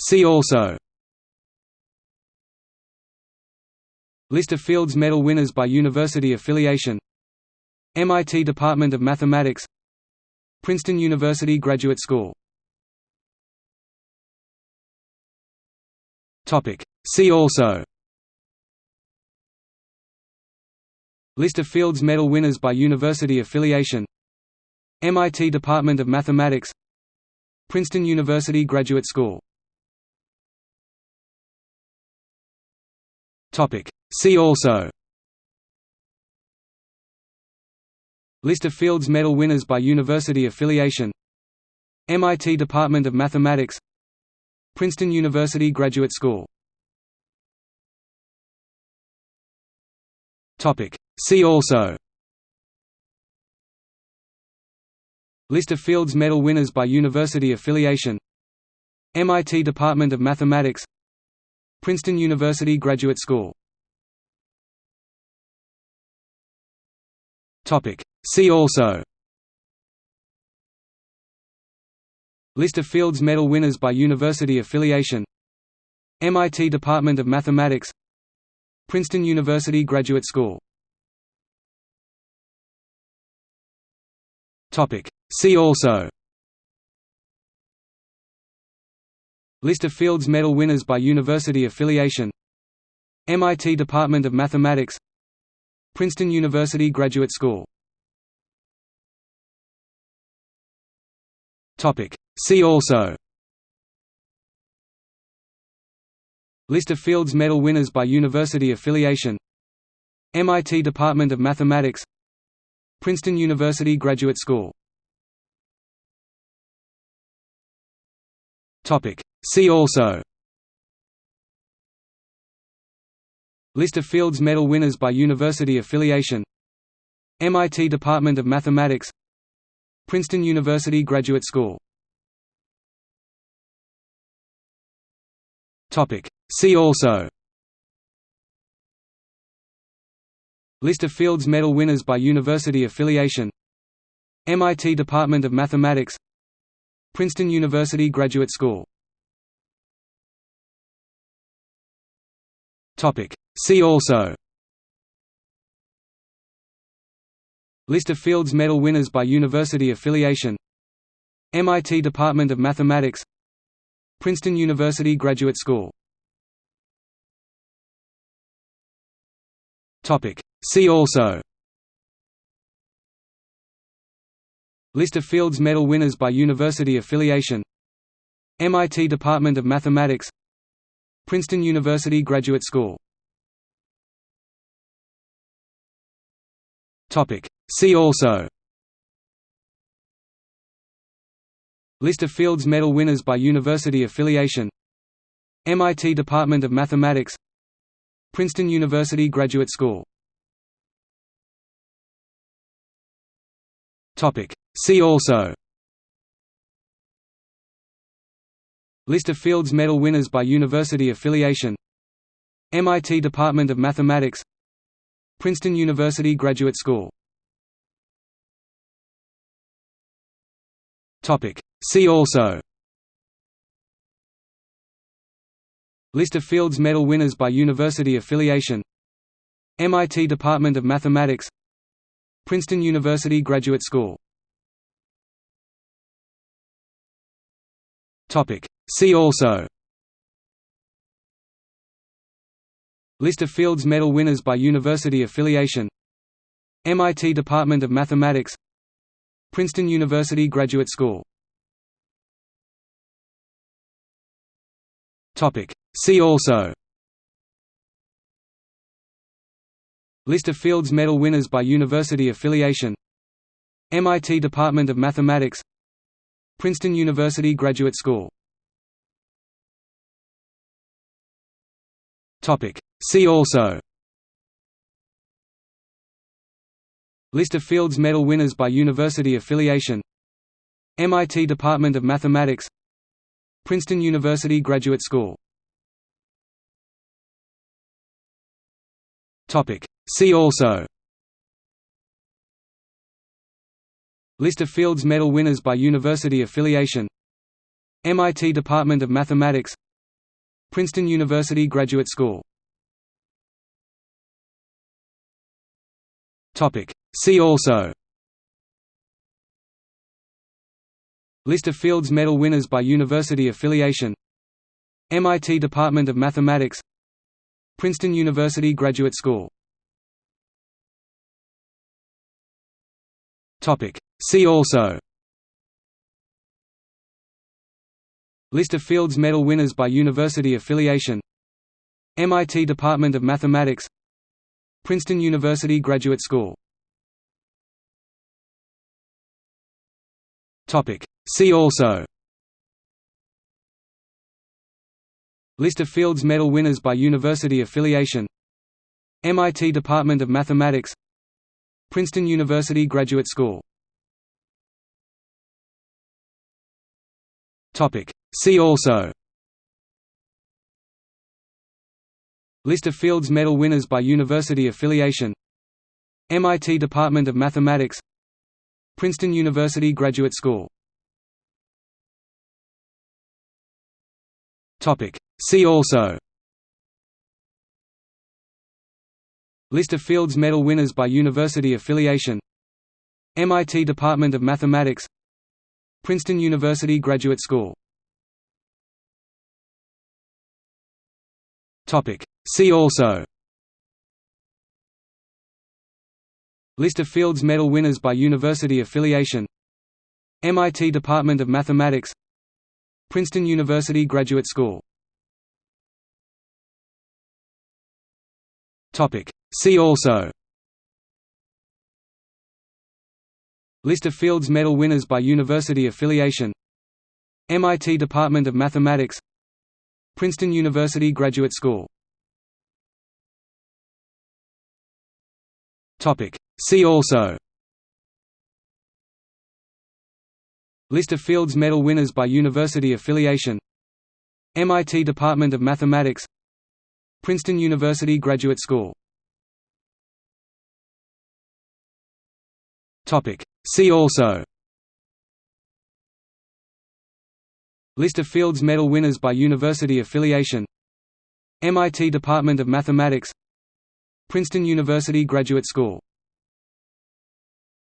See also. List of Fields Medal winners by university affiliation. MIT Department of Mathematics. Princeton University Graduate School. See also. List of Fields Medal winners by university affiliation. MIT Department of Mathematics Princeton University Graduate School. See also. List of Fields Medal winners by university affiliation. MIT Department of Mathematics. Princeton University Graduate School. See also List of Fields Medal winners by university affiliation. MIT Department of Mathematics. Princeton University Graduate School. See also. List of Fields Medal winners by university affiliation. MIT Department of Mathematics. Princeton University Graduate School See also. List of Fields Medal winners by university affiliation. MIT Department of Mathematics. Princeton University Graduate School. See also. List of Fields Medal winners by university affiliation. MIT Department of Mathematics. Princeton University Graduate School See also. List of Fields Medal winners by university affiliation. MIT Department of Mathematics. Princeton University Graduate School. Topic. See also. List of Fields Medal winners by university affiliation. MIT Department of Mathematics Princeton University Graduate School. See also. List of Fields Medal winners by university affiliation. MIT Department of Mathematics. Princeton University Graduate School. See also List of Fields Medal winners by university affiliation. MIT Department of Mathematics. Princeton University Graduate School. See also. List of Fields Medal winners by university affiliation. MIT Department of Mathematics. Princeton University Graduate School See also. List of Fields Medal winners by university affiliation. MIT Department of Mathematics. Princeton University Graduate School. See also. List of Fields Medal winners by university affiliation. MIT Department of Mathematics. Princeton University Graduate School See also. List of Fields Medal winners by university affiliation. MIT Department of Mathematics. Princeton University Graduate School. See also. List of Fields Medal winners by university affiliation. MIT Department of Mathematics Princeton University Graduate School. See also. List of Fields Medal winners by university affiliation. MIT Department of Mathematics. Princeton University Graduate School. See also List of Fields Medal winners by university affiliation. MIT Department of Mathematics. Princeton University Graduate School. See also. List of Fields Medal winners by university affiliation. MIT Department of Mathematics. Princeton University Graduate School See also. List of Fields Medal winners by university affiliation. MIT Department of Mathematics. Princeton University Graduate School. See also. List of Fields Medal winners by university affiliation. MIT Department of Mathematics. Princeton University Graduate School See also List of Fields Medal winners by university affiliation MIT Department of Mathematics Princeton University Graduate School See also List of Fields Medal winners by university affiliation MIT Department of Mathematics Princeton University Graduate School. See also. List of Fields Medal winners by university affiliation. MIT Department of Mathematics. Princeton University Graduate School. See also List of Fields Medal winners by university affiliation. MIT Department of Mathematics. Princeton University Graduate School. See also. List of Fields Medal winners by university affiliation. MIT Department of Mathematics. Princeton University Graduate School See also. List of Fields Medal winners by university affiliation. MIT Department of Mathematics. Princeton University Graduate School